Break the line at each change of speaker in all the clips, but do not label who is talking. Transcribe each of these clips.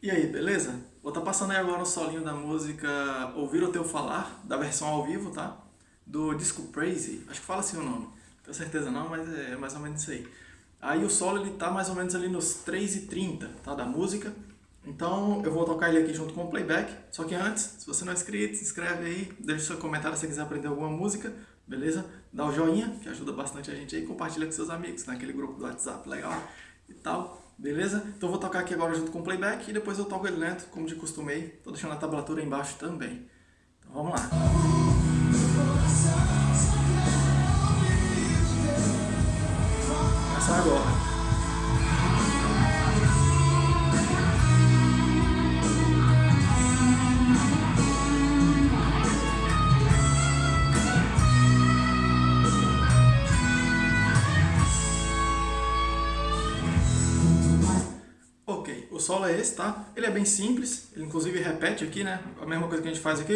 E aí, beleza? Vou estar tá passando aí agora o solinho da música Ouvir o Teu Falar, da versão ao vivo, tá? Do disco Crazy, acho que fala assim o nome, tenho certeza não, mas é mais ou menos isso aí. Aí o solo ele tá mais ou menos ali nos 3h30, tá? Da música. Então eu vou tocar ele aqui junto com o playback, só que antes, se você não é inscrito, se inscreve aí, deixa seu comentário se você quiser aprender alguma música, beleza? Dá o joinha, que ajuda bastante a gente aí, compartilha com seus amigos, naquele grupo do WhatsApp legal e tal, beleza? Então eu vou tocar aqui agora junto com o playback e depois eu toco ele lento, como de costume aí, tô deixando a tablatura embaixo também. Então vamos lá. Começar agora. O solo é esse, tá? Ele é bem simples, ele inclusive repete aqui, né? A mesma coisa que a gente faz aqui.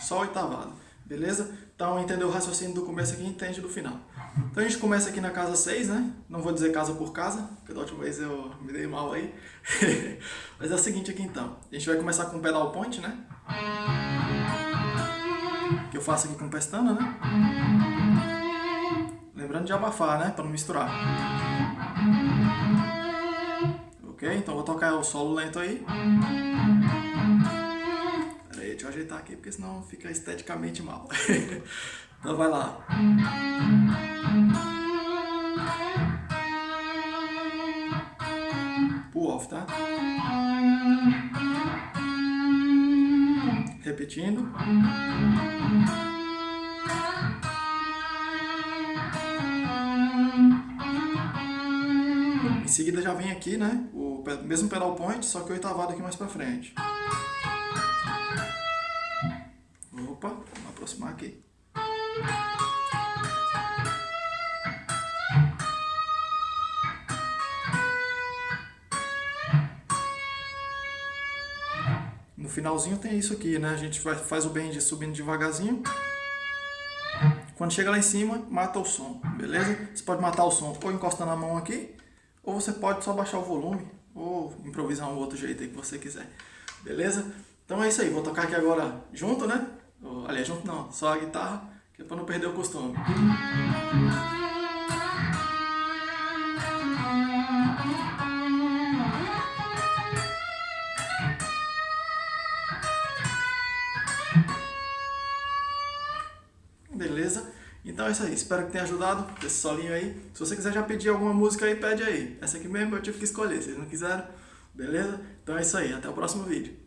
Só oitavado, beleza? Então, entendeu o raciocínio do começo aqui, entende do final. Então, a gente começa aqui na casa 6, né? Não vou dizer casa por casa, porque da última vez eu me dei mal aí. Mas é o seguinte aqui, então. A gente vai começar com o pedal point, né? Que eu faço aqui com pestana, né? Lembrando de abafar, né? Para não misturar. Ok? Então vou tocar o solo lento aí. Pera aí, deixa eu ajeitar aqui, porque senão fica esteticamente mal. então vai lá. Pull off, tá? Repetindo. Seguida já vem aqui, né, o mesmo pedal point, só que oitavado aqui mais pra frente. Opa, vamos aproximar aqui. No finalzinho tem isso aqui, né? A gente faz o bend subindo devagarzinho. Quando chega lá em cima, mata o som, beleza? Você pode matar o som ou encostando a mão aqui, ou você pode só baixar o volume, ou improvisar um outro jeito aí que você quiser. Beleza? Então é isso aí, vou tocar aqui agora junto, né? Aliás, junto não, só a guitarra, que é para não perder o costume. Beleza? Então é isso aí, espero que tenha ajudado esse solinho aí. Se você quiser já pedir alguma música aí, pede aí. Essa aqui mesmo eu tive que escolher, vocês não quiseram? Beleza? Então é isso aí, até o próximo vídeo.